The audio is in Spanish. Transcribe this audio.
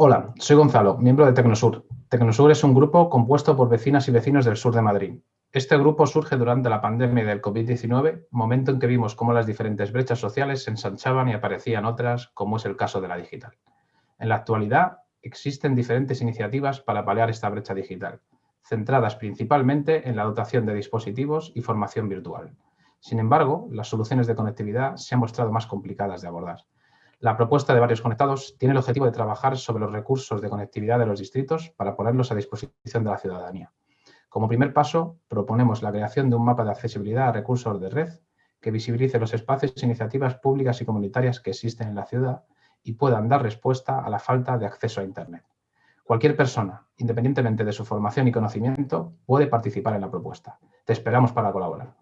Hola, soy Gonzalo, miembro de Tecnosur. Tecnosur es un grupo compuesto por vecinas y vecinos del sur de Madrid. Este grupo surge durante la pandemia del COVID-19, momento en que vimos cómo las diferentes brechas sociales se ensanchaban y aparecían otras, como es el caso de la digital. En la actualidad, existen diferentes iniciativas para paliar esta brecha digital, centradas principalmente en la dotación de dispositivos y formación virtual. Sin embargo, las soluciones de conectividad se han mostrado más complicadas de abordar. La propuesta de varios conectados tiene el objetivo de trabajar sobre los recursos de conectividad de los distritos para ponerlos a disposición de la ciudadanía. Como primer paso, proponemos la creación de un mapa de accesibilidad a recursos de red que visibilice los espacios e iniciativas públicas y comunitarias que existen en la ciudad y puedan dar respuesta a la falta de acceso a Internet. Cualquier persona, independientemente de su formación y conocimiento, puede participar en la propuesta. Te esperamos para colaborar.